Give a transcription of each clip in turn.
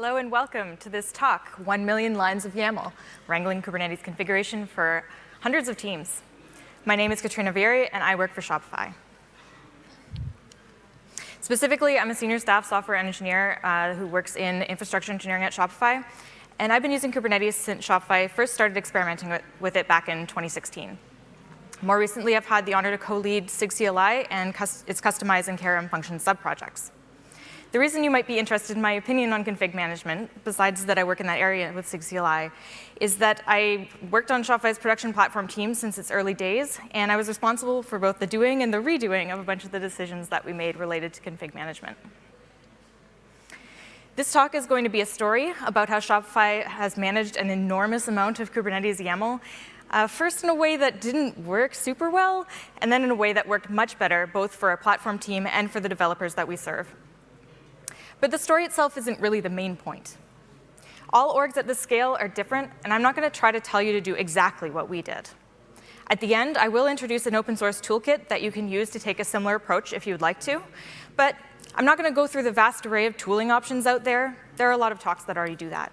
Hello and welcome to this talk, 1 million lines of YAML, wrangling Kubernetes configuration for hundreds of teams. My name is Katrina Verey, and I work for Shopify. Specifically, I'm a senior staff software engineer uh, who works in infrastructure engineering at Shopify. And I've been using Kubernetes since Shopify first started experimenting with, with it back in 2016. More recently, I've had the honor to co-lead SIG CLI and its Kustomize and KRM function subprojects. The reason you might be interested in my opinion on config management, besides that I work in that area with SIG CLI, is that I worked on Shopify's production platform team since its early days, and I was responsible for both the doing and the redoing of a bunch of the decisions that we made related to config management. This talk is going to be a story about how Shopify has managed an enormous amount of Kubernetes YAML, uh, first in a way that didn't work super well, and then in a way that worked much better, both for our platform team and for the developers that we serve. But the story itself isn't really the main point. All orgs at this scale are different, and I'm not going to try to tell you to do exactly what we did. At the end, I will introduce an open source toolkit that you can use to take a similar approach if you would like to. But I'm not going to go through the vast array of tooling options out there. There are a lot of talks that already do that.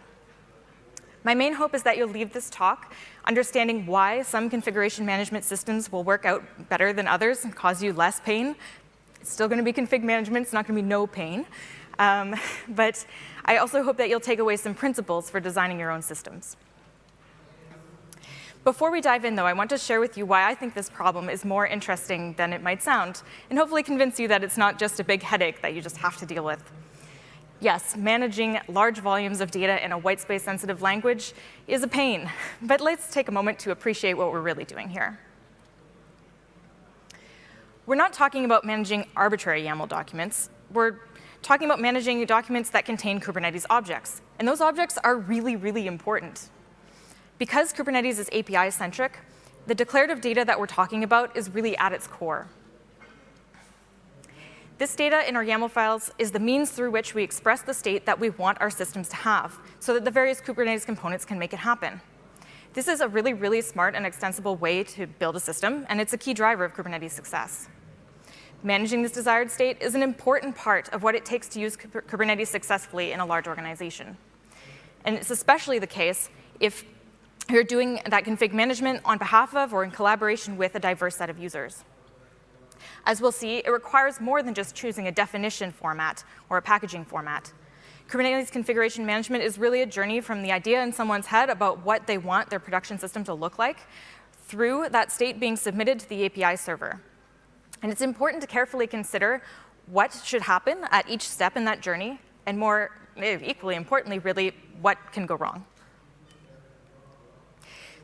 My main hope is that you'll leave this talk understanding why some configuration management systems will work out better than others and cause you less pain. It's still going to be config management. It's not going to be no pain. Um, but I also hope that you'll take away some principles for designing your own systems. Before we dive in, though, I want to share with you why I think this problem is more interesting than it might sound, and hopefully convince you that it's not just a big headache that you just have to deal with. Yes, managing large volumes of data in a white space sensitive language is a pain, but let's take a moment to appreciate what we're really doing here. We're not talking about managing arbitrary YAML documents. We're talking about managing documents that contain Kubernetes objects. And those objects are really, really important. Because Kubernetes is API-centric, the declarative data that we're talking about is really at its core. This data in our YAML files is the means through which we express the state that we want our systems to have, so that the various Kubernetes components can make it happen. This is a really, really smart and extensible way to build a system, and it's a key driver of Kubernetes success. Managing this desired state is an important part of what it takes to use Kubernetes successfully in a large organization. And it's especially the case if you're doing that config management on behalf of or in collaboration with a diverse set of users. As we'll see, it requires more than just choosing a definition format or a packaging format. Kubernetes configuration management is really a journey from the idea in someone's head about what they want their production system to look like through that state being submitted to the API server. And it's important to carefully consider what should happen at each step in that journey, and more equally importantly, really, what can go wrong.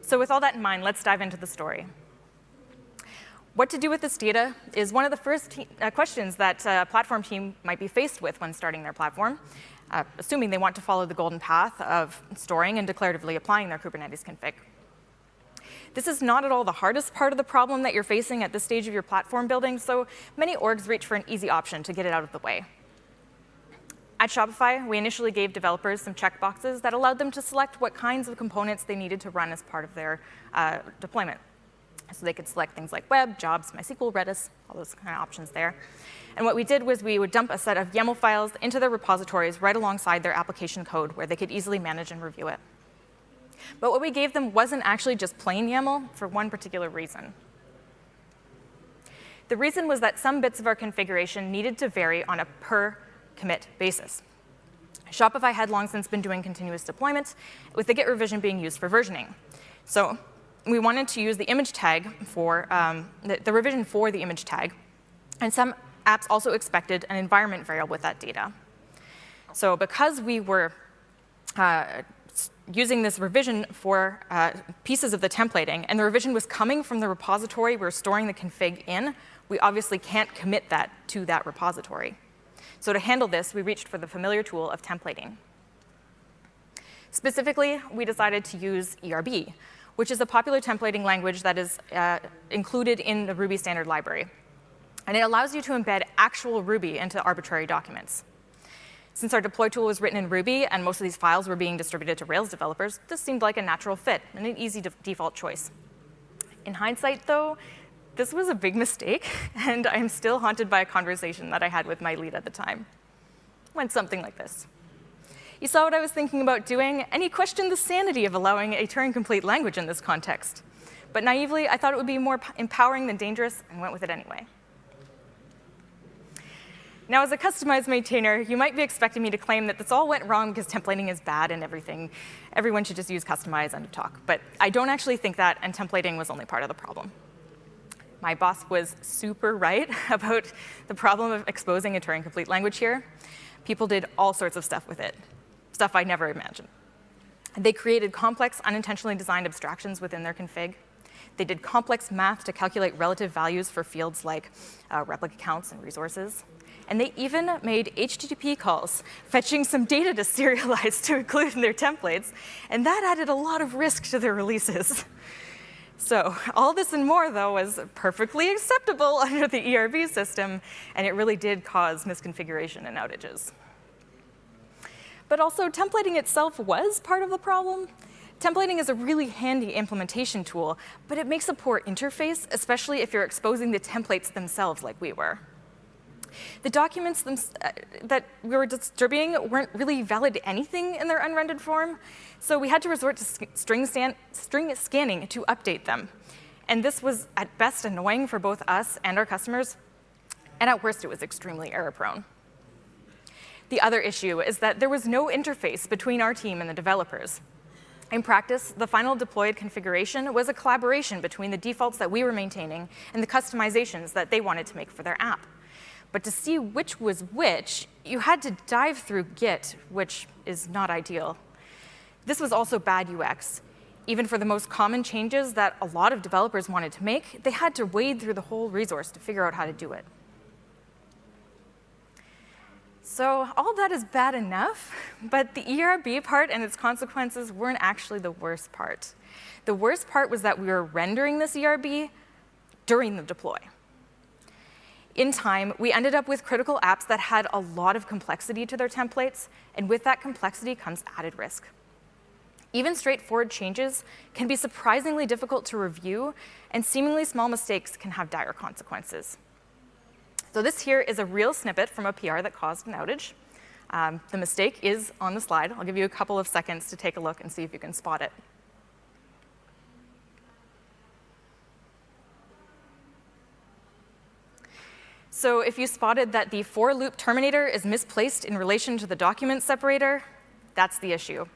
So with all that in mind, let's dive into the story. What to do with this data is one of the first uh, questions that a platform team might be faced with when starting their platform, uh, assuming they want to follow the golden path of storing and declaratively applying their Kubernetes config. This is not at all the hardest part of the problem that you're facing at this stage of your platform building, so many orgs reach for an easy option to get it out of the way. At Shopify, we initially gave developers some checkboxes that allowed them to select what kinds of components they needed to run as part of their uh, deployment. So they could select things like web, jobs, MySQL, Redis, all those kind of options there. And what we did was we would dump a set of YAML files into their repositories right alongside their application code where they could easily manage and review it. But what we gave them wasn't actually just plain YAML for one particular reason. The reason was that some bits of our configuration needed to vary on a per commit basis. Shopify had long since been doing continuous deployment, with the Git revision being used for versioning. So we wanted to use the image tag for um, the, the, revision for the image tag, and some apps also expected an environment variable with that data. So because we were uh, using this revision for uh, pieces of the templating, and the revision was coming from the repository we we're storing the config in, we obviously can't commit that to that repository. So to handle this, we reached for the familiar tool of templating. Specifically, we decided to use ERB, which is a popular templating language that is uh, included in the Ruby standard library. And it allows you to embed actual Ruby into arbitrary documents. Since our deploy tool was written in Ruby and most of these files were being distributed to Rails developers, this seemed like a natural fit and an easy de default choice. In hindsight, though, this was a big mistake, and I'm still haunted by a conversation that I had with my lead at the time. It went something like this. You saw what I was thinking about doing, and you questioned the sanity of allowing a Turing-complete language in this context. But naively, I thought it would be more empowering than dangerous and went with it anyway. Now, as a Kustomize maintainer, you might be expecting me to claim that this all went wrong because templating is bad and everything. Everyone should just use kustomize, end of talk. But I don't actually think that, and templating was only part of the problem. My boss was super right about the problem of exposing a Turing-complete language here. People did all sorts of stuff with it, stuff I never imagined. They created complex, unintentionally designed abstractions within their config. They did complex math to calculate relative values for fields like uh, replica counts and resources. And they even made HTTP calls, fetching some data to serialize to include in their templates. And that added a lot of risk to their releases. So all this and more, though, was perfectly acceptable under the ERB system, and it really did cause misconfiguration and outages. But also, templating itself was part of the problem. Templating is a really handy implementation tool, but it makes a poor interface, especially if you're exposing the templates themselves like we were. The documents uh, that we were distributing weren't really valid anything in their unrendered form, so we had to resort to string, string scanning to update them. And this was at best annoying for both us and our customers, and at worst it was extremely error prone. The other issue is that there was no interface between our team and the developers. In practice, the final deployed configuration was a collaboration between the defaults that we were maintaining and the customizations that they wanted to make for their app. But to see which was which, you had to dive through Git, which is not ideal. This was also bad UX. Even for the most common changes that a lot of developers wanted to make, they had to wade through the whole resource to figure out how to do it. So all that is bad enough, but the ERB part and its consequences weren't actually the worst part. The worst part was that we were rendering this ERB during the deploy in time, we ended up with critical apps that had a lot of complexity to their templates, and with that complexity comes added risk. Even straightforward changes can be surprisingly difficult to review, and seemingly small mistakes can have dire consequences. So this here is a real snippet from a PR that caused an outage. Um, the mistake is on the slide. I'll give you a couple of seconds to take a look and see if you can spot it. So if you spotted that the for loop terminator is misplaced in relation to the document separator, that's the issue.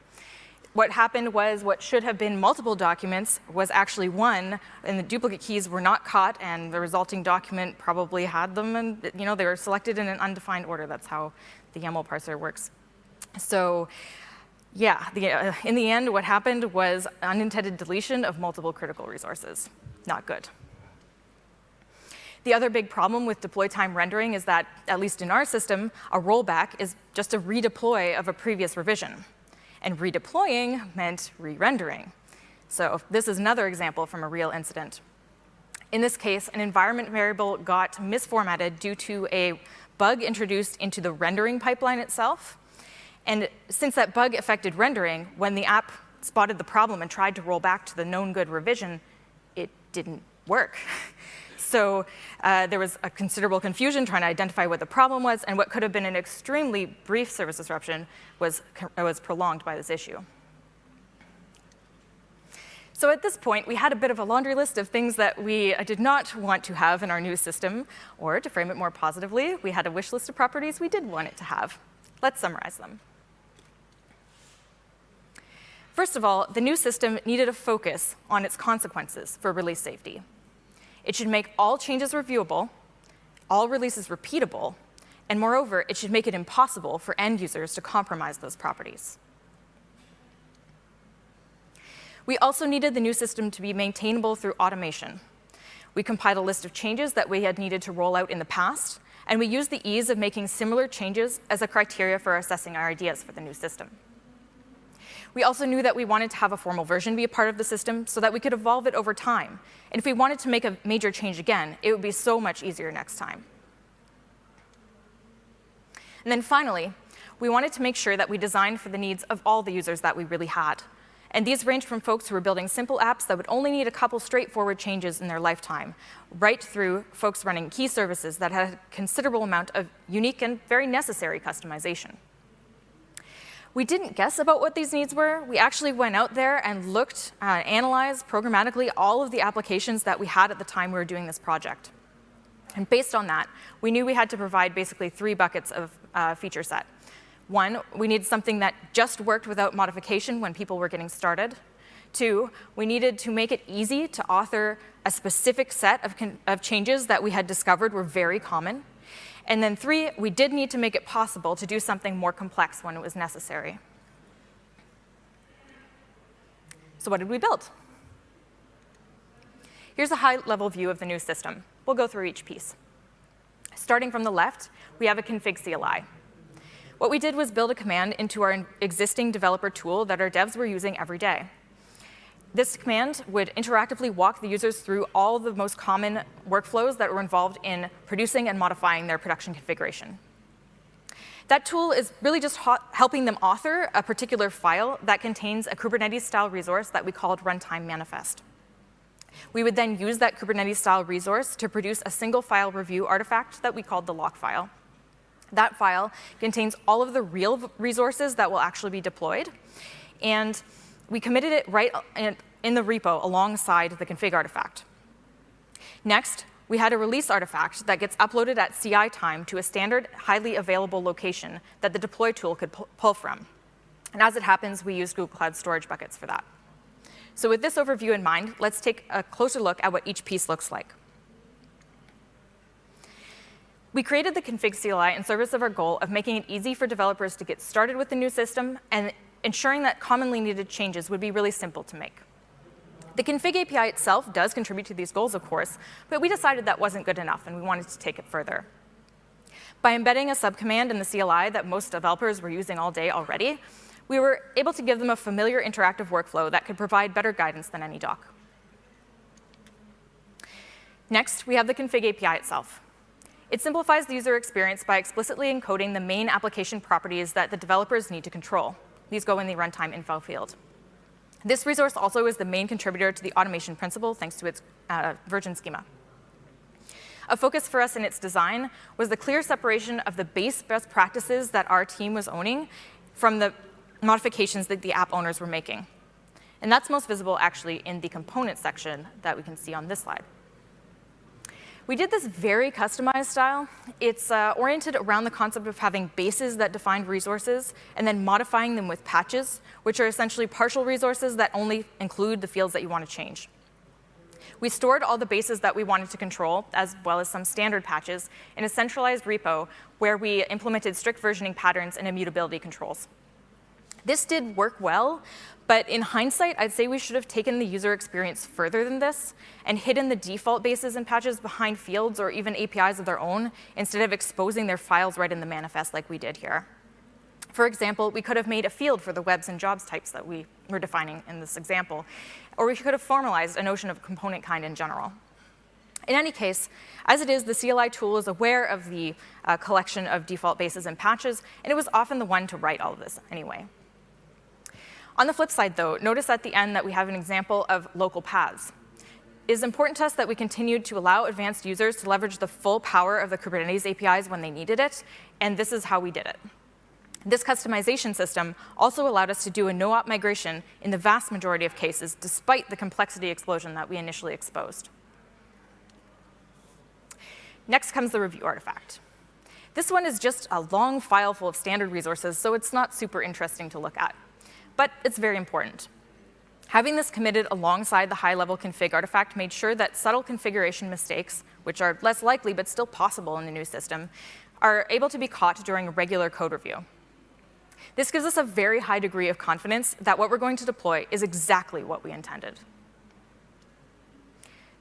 What happened was what should have been multiple documents was actually one, and the duplicate keys were not caught, and the resulting document probably had them, and you know they were selected in an undefined order. That's how the YAML parser works. So yeah, the, uh, in the end, what happened was unintended deletion of multiple critical resources. Not good. The other big problem with deploy time rendering is that, at least in our system, a rollback is just a redeploy of a previous revision. And redeploying meant re-rendering. So this is another example from a real incident. In this case, an environment variable got misformatted due to a bug introduced into the rendering pipeline itself. And since that bug affected rendering, when the app spotted the problem and tried to roll back to the known good revision, it didn't work. So uh, there was a considerable confusion trying to identify what the problem was, and what could have been an extremely brief service disruption was, was prolonged by this issue. So at this point, we had a bit of a laundry list of things that we uh, did not want to have in our new system, or to frame it more positively, we had a wish list of properties we did want it to have. Let's summarize them. First of all, the new system needed a focus on its consequences for release safety. It should make all changes reviewable, all releases repeatable, and moreover, it should make it impossible for end users to compromise those properties. We also needed the new system to be maintainable through automation. We compiled a list of changes that we had needed to roll out in the past, and we used the ease of making similar changes as a criteria for assessing our ideas for the new system. We also knew that we wanted to have a formal version be a part of the system so that we could evolve it over time. And if we wanted to make a major change again, it would be so much easier next time. And then finally, we wanted to make sure that we designed for the needs of all the users that we really had. And these ranged from folks who were building simple apps that would only need a couple straightforward changes in their lifetime, right through folks running key services that had a considerable amount of unique and very necessary customization. We didn't guess about what these needs were. We actually went out there and looked, uh, analyzed programmatically all of the applications that we had at the time we were doing this project. And based on that, we knew we had to provide basically three buckets of uh, feature set. One, we needed something that just worked without modification when people were getting started. Two, we needed to make it easy to author a specific set of, of changes that we had discovered were very common. And then three, we did need to make it possible to do something more complex when it was necessary. So what did we build? Here's a high-level view of the new system. We'll go through each piece. Starting from the left, we have a config CLI. What we did was build a command into our existing developer tool that our devs were using every day. This command would interactively walk the users through all the most common workflows that were involved in producing and modifying their production configuration. That tool is really just helping them author a particular file that contains a Kubernetes-style resource that we called runtime manifest. We would then use that Kubernetes-style resource to produce a single file review artifact that we called the lock file. That file contains all of the real resources that will actually be deployed. And we committed it right in the repo alongside the config artifact. Next, we had a release artifact that gets uploaded at CI time to a standard, highly available location that the deploy tool could pull from. And as it happens, we use Google Cloud Storage buckets for that. So with this overview in mind, let's take a closer look at what each piece looks like. We created the config CLI in service of our goal of making it easy for developers to get started with the new system and ensuring that commonly needed changes would be really simple to make. The config API itself does contribute to these goals, of course, but we decided that wasn't good enough and we wanted to take it further. By embedding a subcommand in the CLI that most developers were using all day already, we were able to give them a familiar interactive workflow that could provide better guidance than any doc. Next, we have the config API itself. It simplifies the user experience by explicitly encoding the main application properties that the developers need to control. These go in the runtime info field. This resource also is the main contributor to the automation principle thanks to its uh, version schema. A focus for us in its design was the clear separation of the base best practices that our team was owning from the modifications that the app owners were making. And that's most visible actually in the component section that we can see on this slide. We did this very Kustomize style. It's uh, oriented around the concept of having bases that define resources and then modifying them with patches, which are essentially partial resources that only include the fields that you want to change. We stored all the bases that we wanted to control, as well as some standard patches, in a centralized repo where we implemented strict versioning patterns and immutability controls. This did work well, but in hindsight, I'd say we should have taken the user experience further than this and hidden the default bases and patches behind fields or even APIs of their own instead of exposing their files right in the manifest like we did here. For example, we could have made a field for the webs and jobs types that we were defining in this example, or we could have formalized a notion of component kind in general. In any case, as it is, the CLI tool is aware of the uh, collection of default bases and patches, and it was often the one to write all of this anyway. On the flip side, though, notice at the end that we have an example of local paths. It is important to us that we continued to allow advanced users to leverage the full power of the Kubernetes APIs when they needed it, and this is how we did it. This customization system also allowed us to do a no-op migration in the vast majority of cases, despite the complexity explosion that we initially exposed. Next comes the review artifact. This one is just a long file full of standard resources, so it's not super interesting to look at but it's very important. Having this committed alongside the high-level config artifact made sure that subtle configuration mistakes, which are less likely but still possible in the new system, are able to be caught during a regular code review. This gives us a very high degree of confidence that what we're going to deploy is exactly what we intended.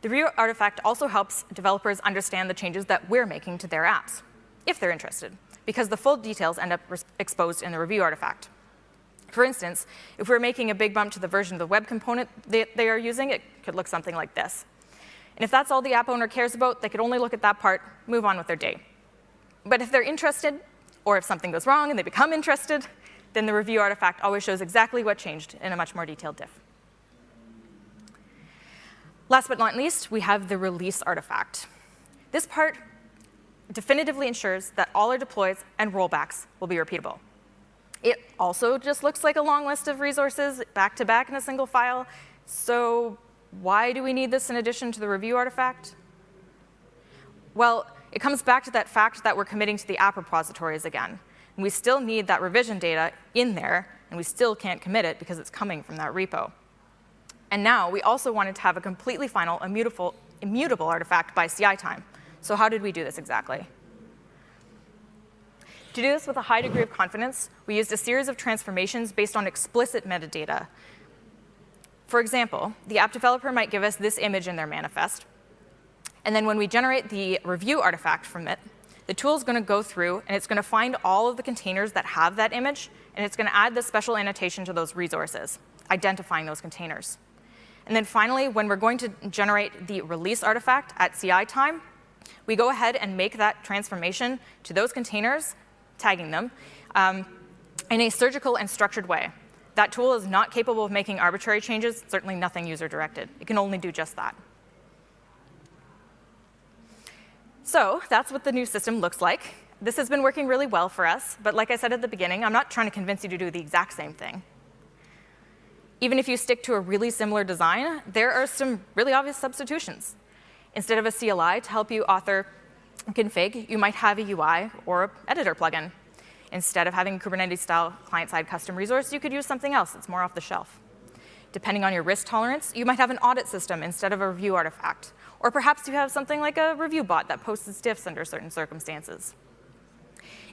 The review artifact also helps developers understand the changes that we're making to their apps, if they're interested, because the full details end up exposed in the review artifact. For instance, if we're making a big bump to the version of the web component that they are using, it could look something like this. And if that's all the app owner cares about, they could only look at that part, move on with their day. But if they're interested, or if something goes wrong and they become interested, then the review artifact always shows exactly what changed in a much more detailed diff. Last but not least, we have the release artifact. This part definitively ensures that all our deploys and rollbacks will be repeatable. It also just looks like a long list of resources back to back in a single file. So why do we need this in addition to the review artifact? Well, it comes back to that fact that we're committing to the app repositories again. And we still need that revision data in there, and we still can't commit it because it's coming from that repo. And now we also wanted to have a completely final immutable, immutable artifact by CI time. So how did we do this exactly? To do this with a high degree of confidence, we used a series of transformations based on explicit metadata. For example, the app developer might give us this image in their manifest, and then when we generate the review artifact from it, the tool is going to go through and it's going to find all of the containers that have that image, and it's going to add the special annotation to those resources, identifying those containers. And then finally, when we're going to generate the release artifact at CI time, we go ahead and make that transformation to those containers, tagging them, um, in a surgical and structured way. That tool is not capable of making arbitrary changes, certainly nothing user-directed. It can only do just that. So that's what the new system looks like. This has been working really well for us, but like I said at the beginning, I'm not trying to convince you to do the exact same thing. Even if you stick to a really similar design, there are some really obvious substitutions. Instead of a CLI to help you author config, you might have a UI or editor plugin. Instead of having a Kubernetes-style client-side custom resource, you could use something else that's more off the shelf. Depending on your risk tolerance, you might have an audit system instead of a review artifact. Or perhaps you have something like a review bot that posts diffs under certain circumstances.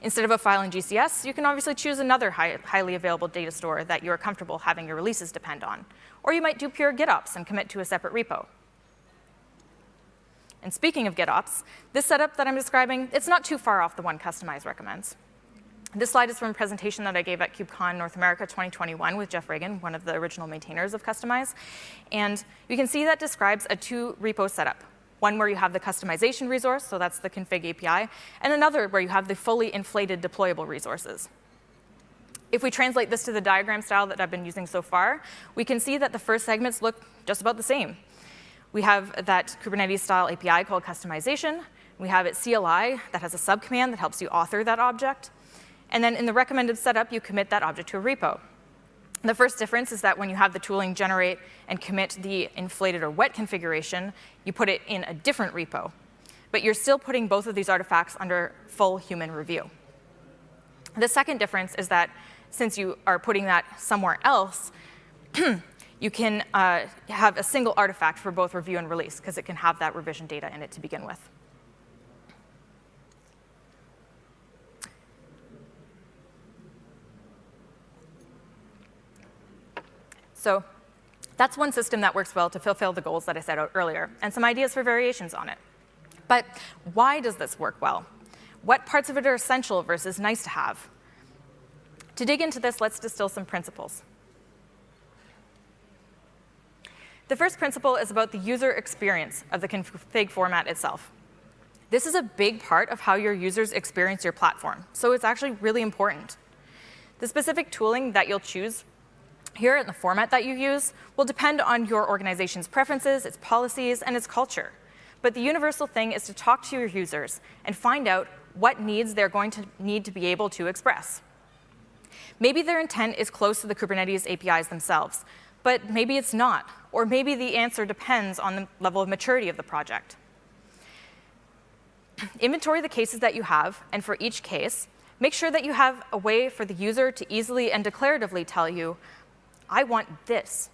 Instead of a file in GCS, you can obviously choose another high, highly available data store that you're comfortable having your releases depend on. Or you might do pure GitOps and commit to a separate repo. And speaking of GitOps, this setup that I'm describing, it's not too far off the one Kustomize recommends. This slide is from a presentation that I gave at KubeCon North America 2021 with Jeff Regan, one of the original maintainers of Kustomize. And you can see that describes a two repo setup. One where you have the Kustomization resource, so that's the config API, and another where you have the fully inflated deployable resources. If we translate this to the diagram style that I've been using so far, we can see that the first segments look just about the same. We have that Kubernetes style API called Kustomization. We have it CLI that has a subcommand that helps you author that object. And then in the recommended setup, you commit that object to a repo. The first difference is that when you have the tooling generate and commit the inflated or wet configuration, you put it in a different repo. But you're still putting both of these artifacts under full human review. The second difference is that since you are putting that somewhere else, you can uh, have a single artifact for both review and release, because it can have that revision data in it to begin with. So that's one system that works well to fulfill the goals that I set out earlier, and some ideas for variations on it. But why does this work well? What parts of it are essential versus nice to have? To dig into this, let's distill some principles. The first principle is about the user experience of the config format itself. This is a big part of how your users experience your platform, so it's actually really important. The specific tooling that you'll choose here in the format that you use will depend on your organization's preferences, its policies, and its culture. But the universal thing is to talk to your users and find out what needs they're going to need to be able to express. Maybe their intent is close to the Kubernetes APIs themselves, but maybe it's not, or maybe the answer depends on the level of maturity of the project. Inventory the cases that you have, and for each case, make sure that you have a way for the user to easily and declaratively tell you I want this.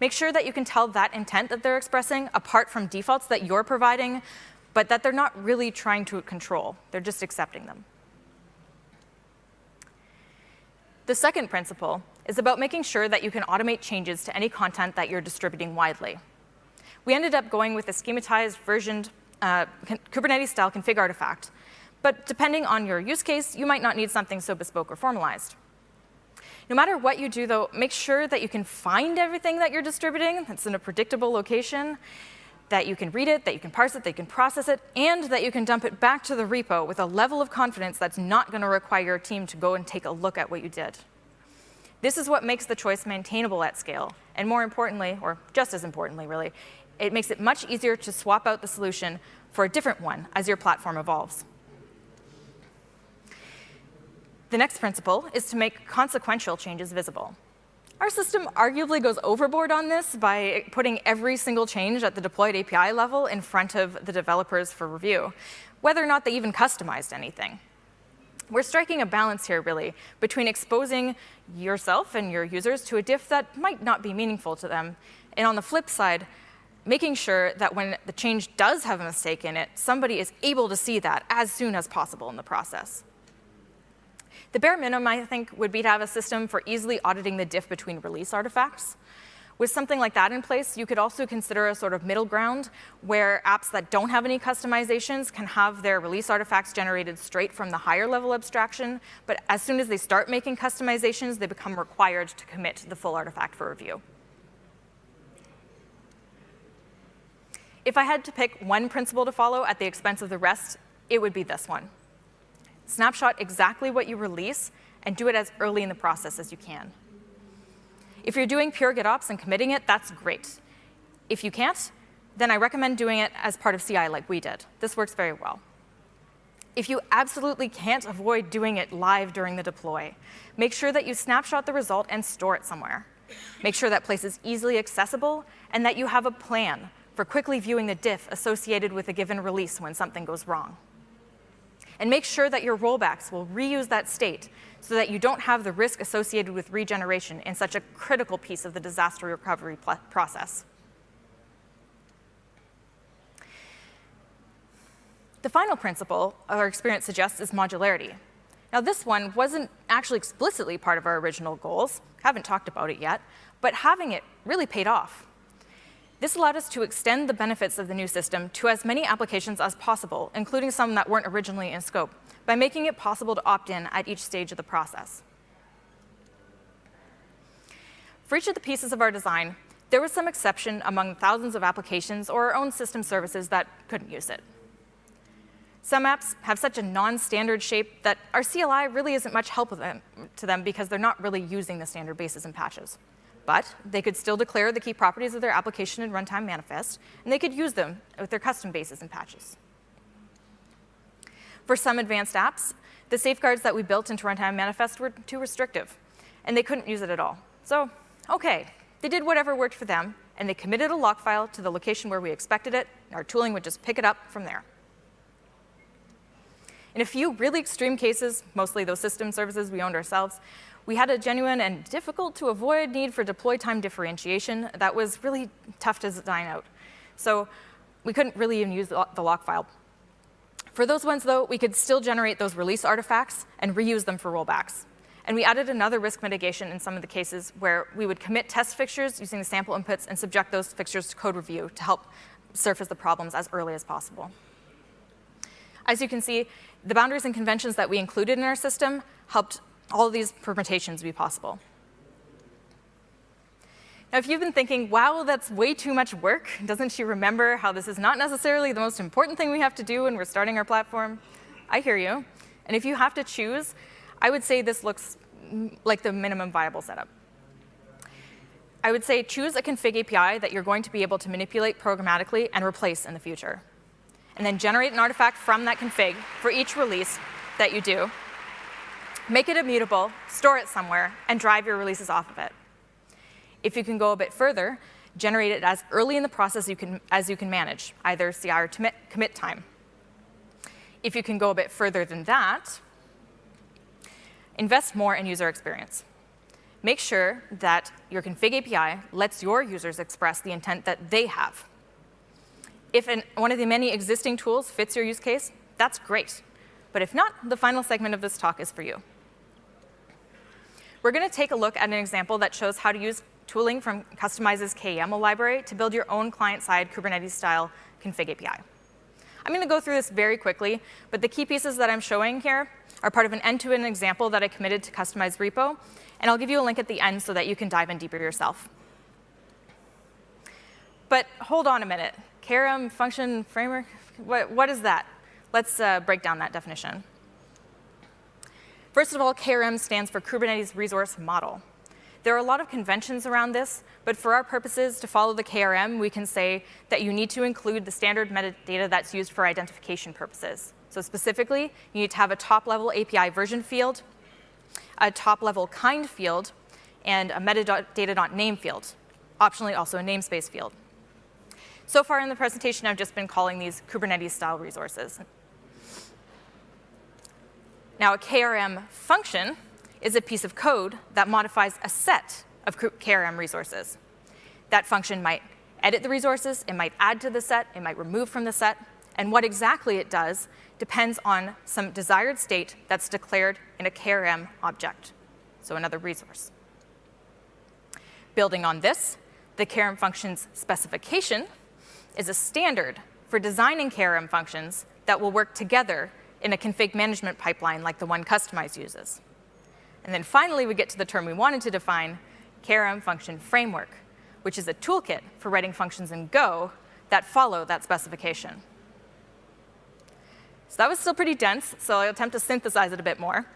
Make sure that you can tell that intent that they're expressing apart from defaults that you're providing, but that they're not really trying to control. They're just accepting them. The second principle is about making sure that you can automate changes to any content that you're distributing widely. We ended up going with a schematized, versioned uh, Kubernetes-style config artifact. But depending on your use case, you might not need something so bespoke or formalized. No matter what you do, though, make sure that you can find everything that you're distributing that's in a predictable location, that you can read it, that you can parse it, that you can process it, and that you can dump it back to the repo with a level of confidence that's not going to require your team to go and take a look at what you did. This is what makes the choice maintainable at scale. And more importantly, or just as importantly, really, it makes it much easier to swap out the solution for a different one as your platform evolves. The next principle is to make consequential changes visible. Our system arguably goes overboard on this by putting every single change at the deployed API level in front of the developers for review, whether or not they even customized anything. We're striking a balance here, really, between exposing yourself and your users to a diff that might not be meaningful to them, and on the flip side, making sure that when the change does have a mistake in it, somebody is able to see that as soon as possible in the process. The bare minimum, I think, would be to have a system for easily auditing the diff between release artifacts. With something like that in place, you could also consider a sort of middle ground where apps that don't have any customizations can have their release artifacts generated straight from the higher level abstraction, but as soon as they start making customizations, they become required to commit the full artifact for review. If I had to pick one principle to follow at the expense of the rest, it would be this one. Snapshot exactly what you release and do it as early in the process as you can. If you're doing pure GitOps and committing it, that's great. If you can't, then I recommend doing it as part of CI like we did. This works very well. If you absolutely can't avoid doing it live during the deploy, make sure that you snapshot the result and store it somewhere. Make sure that place is easily accessible and that you have a plan for quickly viewing the diff associated with a given release when something goes wrong. And make sure that your rollbacks will reuse that state so that you don't have the risk associated with regeneration in such a critical piece of the disaster recovery process. The final principle our experience suggests is modularity. Now this one wasn't actually explicitly part of our original goals, haven't talked about it yet, but having it really paid off. This allowed us to extend the benefits of the new system to as many applications as possible, including some that weren't originally in scope, by making it possible to opt in at each stage of the process. For each of the pieces of our design, there was some exception among thousands of applications or our own system services that couldn't use it. Some apps have such a non-standard shape that our CLI really isn't much help to them because they're not really using the standard bases and patches but they could still declare the key properties of their application and runtime manifest, and they could use them with their custom bases and patches. For some advanced apps, the safeguards that we built into runtime manifest were too restrictive, and they couldn't use it at all. So, okay, they did whatever worked for them, and they committed a lock file to the location where we expected it, and our tooling would just pick it up from there. In a few really extreme cases, mostly those system services we owned ourselves, we had a genuine and difficult to avoid need for deploy time differentiation that was really tough to design out. So we couldn't really even use the lock file. For those ones, though, we could still generate those release artifacts and reuse them for rollbacks. And we added another risk mitigation in some of the cases where we would commit test fixtures using the sample inputs and subject those fixtures to code review to help surface the problems as early as possible. As you can see, the boundaries and conventions that we included in our system helped all of these permutations be possible. Now, if you've been thinking, wow, that's way too much work, doesn't she remember how this is not necessarily the most important thing we have to do when we're starting our platform? I hear you. And if you have to choose, I would say this looks like the minimum viable setup. I would say choose a config API that you're going to be able to manipulate programmatically and replace in the future. And then generate an artifact from that config for each release that you do make it immutable, store it somewhere, and drive your releases off of it. If you can go a bit further, generate it as early in the process you can, as you can manage, either CI or commit, time. If you can go a bit further than that, invest more in user experience. Make sure that your config API lets your users express the intent that they have. If an, one of the many existing tools fits your use case, that's great. But if not, the final segment of this talk is for you. We're going to take a look at an example that shows how to use tooling from Kustomize's KYAML library to build your own client-side Kubernetes-style config API. I'm going to go through this very quickly, but the key pieces that I'm showing here are part of an end-to-end -end example that I committed to Kustomize repo, and I'll give you a link at the end so that you can dive in deeper yourself. But hold on a minute. KRM function framework, what, what is that? Let's uh, break down that definition. First of all, KRM stands for Kubernetes Resource Model. There are a lot of conventions around this, but for our purposes, to follow the KRM, we can say that you need to include the standard metadata that's used for identification purposes. So specifically, you need to have a top-level API version field, a top-level kind field, and a metadata.name field, optionally also a namespace field. So far in the presentation, I've just been calling these Kubernetes-style resources. Now, a KRM function is a piece of code that modifies a set of KRM resources. That function might edit the resources, it might add to the set, it might remove from the set, and what exactly it does depends on some desired state that's declared in a KRM object, so another resource. Building on this, the KRM function's specification is a standard for designing KRM functions that will work together in a config management pipeline like the one Kustomize uses. And then finally, we get to the term we wanted to define, KRM function framework, which is a toolkit for writing functions in Go that follow that specification. So that was still pretty dense, so I'll attempt to synthesize it a bit more.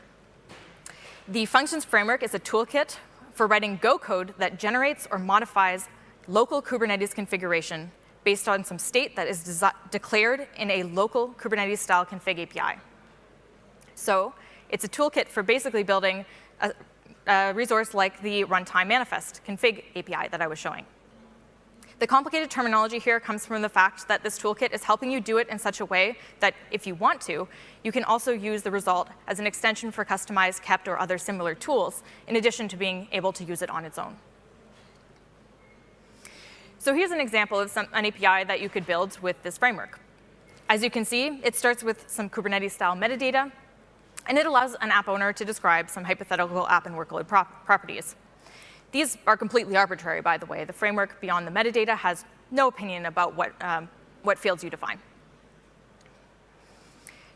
The functions framework is a toolkit for writing Go code that generates or modifies local Kubernetes configuration based on some state that is declared in a local Kubernetes-style config API. So it's a toolkit for basically building a, a resource like the runtime manifest config API that I was showing. The complicated terminology here comes from the fact that this toolkit is helping you do it in such a way that if you want to, you can also use the result as an extension for Kustomize, kpt, or other similar tools, in addition to being able to use it on its own. So here's an example of some, an API that you could build with this framework. As you can see, it starts with some Kubernetes-style metadata, and it allows an app owner to describe some hypothetical app and workload prop properties. These are completely arbitrary, by the way. The framework beyond the metadata has no opinion about what, um, what fields you define.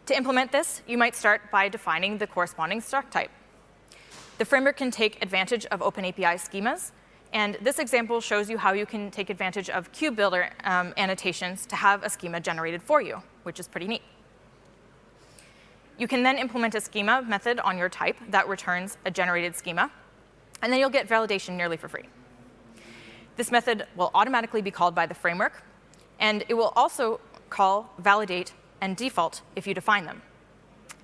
To implement this, you might start by defining the corresponding struct type. The framework can take advantage of OpenAPI schemas and this example shows you how you can take advantage of KubeBuilder um, annotations to have a schema generated for you, which is pretty neat. You can then implement a schema method on your type that returns a generated schema, and then you'll get validation nearly for free. This method will automatically be called by the framework, and it will also call, validate, and default if you define them.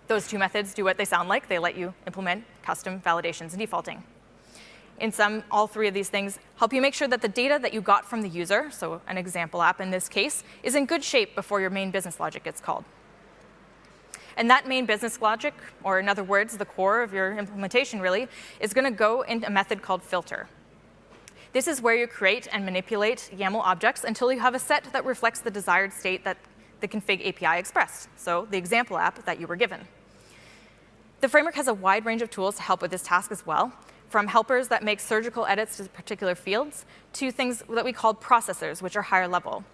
Those two methods do what they sound like. They let you implement custom validations and defaulting in some, all three of these things help you make sure that the data that you got from the user, so an example app in this case, is in good shape before your main business logic gets called. And that main business logic, or in other words, the core of your implementation really, is going to go in a method called filter. This is where you create and manipulate YAML objects until you have a set that reflects the desired state that the config API expressed, so the example app that you were given. The framework has a wide range of tools to help with this task as well, from helpers that make surgical edits to particular fields to things that we call processors, which are higher level.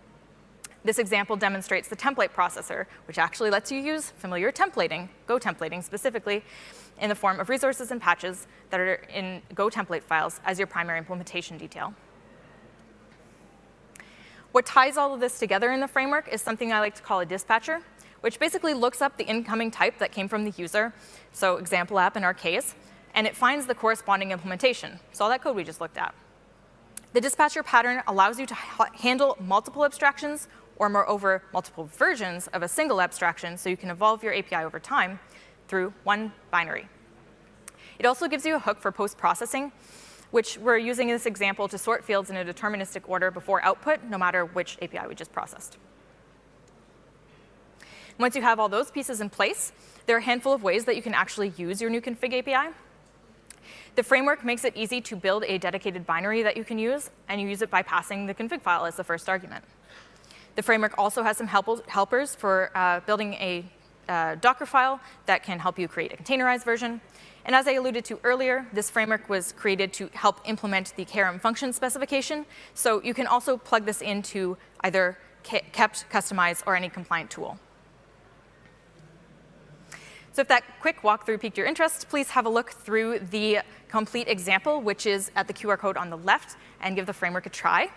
This example demonstrates the template processor, which actually lets you use familiar templating, Go templating specifically, in the form of resources and patches that are in Go template files as your primary implementation detail. What ties all of this together in the framework is something I like to call a dispatcher, which basically looks up the incoming type that came from the user, so example app in our case, and it finds the corresponding implementation. So all that code we just looked at. The dispatcher pattern allows you to ha handle multiple abstractions or moreover, multiple versions of a single abstraction so you can evolve your API over time through one binary. It also gives you a hook for post-processing, which we're using in this example to sort fields in a deterministic order before output, no matter which API we just processed. Once you have all those pieces in place, there are a handful of ways that you can actually use your new config API. The framework makes it easy to build a dedicated binary that you can use, and you use it by passing the config file as the first argument. The framework also has some help helpers for uh, building a uh, Docker file that can help you create a containerized version. And as I alluded to earlier, this framework was created to help implement the KRM function specification. So you can also plug this into either kpt, Kustomize, or any compliant tool. So if that quick walkthrough piqued your interest, please have a look through the complete example, which is at the QR code on the left, and give the framework a try.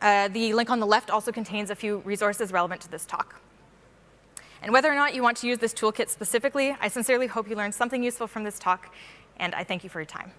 Uh, the link on the left also contains a few resources relevant to this talk. And whether or not you want to use this toolkit specifically, I sincerely hope you learned something useful from this talk, and I thank you for your time.